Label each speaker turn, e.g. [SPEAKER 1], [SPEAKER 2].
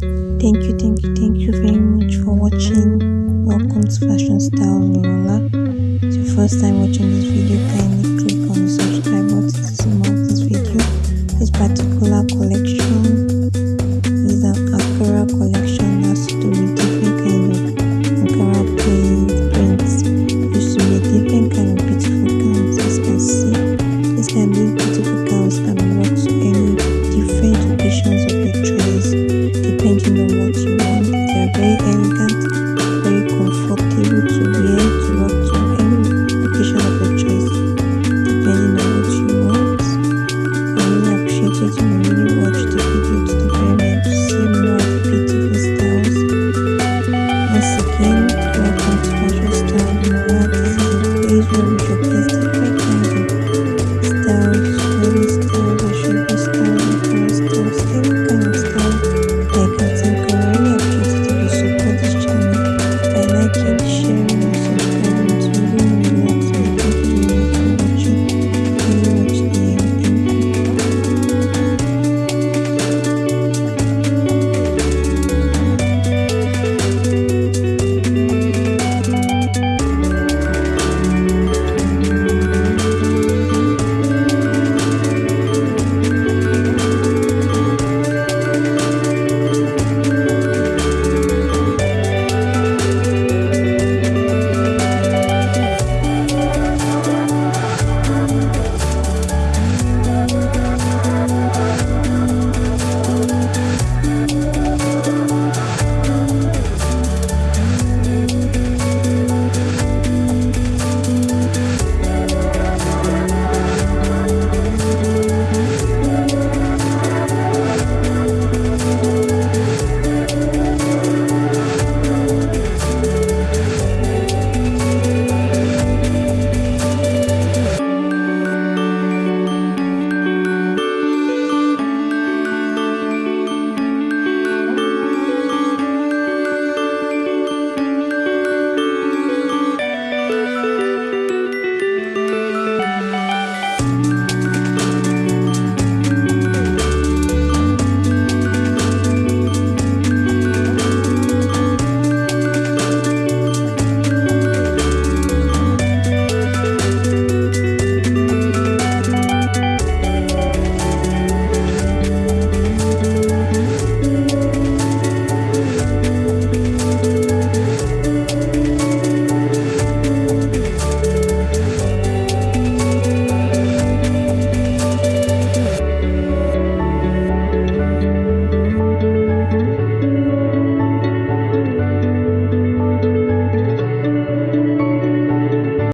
[SPEAKER 1] thank you thank you thank you very much for watching. Welcome to fashion style lola it's your first time watching this video kindly click on the subscribe button to see more of this video. This particular collection is an ankara collection.